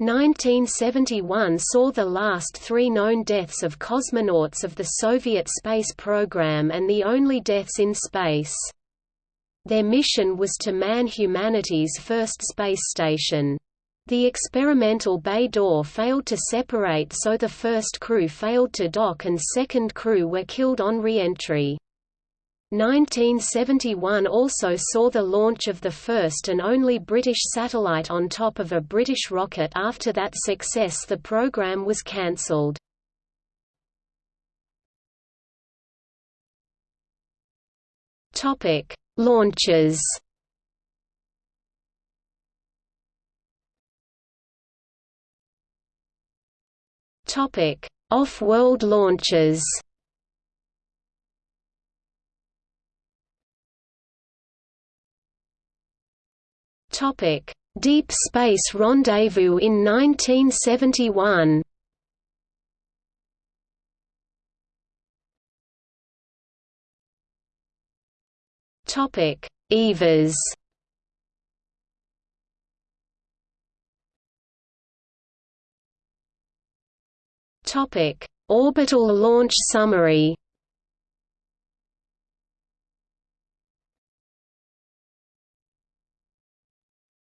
1971 saw the last three known deaths of cosmonauts of the Soviet space program and the only deaths in space. Their mission was to man humanity's first space station. The experimental bay door failed to separate so the first crew failed to dock and second crew were killed on re-entry. 1971 also saw the launch of the first and only British satellite on top of a British rocket. After that success the program was cancelled. Launches. Off-world launches Topic: Deep Space Rendezvous in 1971. Topic: EVAs. Topic: Orbital Launch Summary.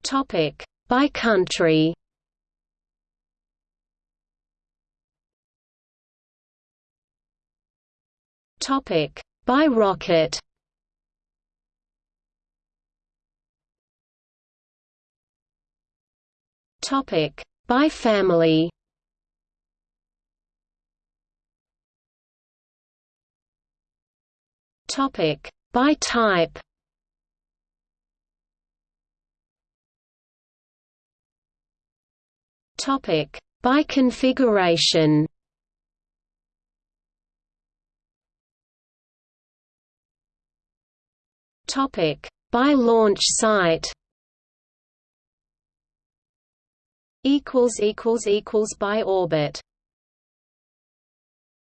Topic: By country. Topic: By rocket. Topic: By family. Topic: By type. Topic: By configuration. Topic: By launch site. Equals equals equals by orbit.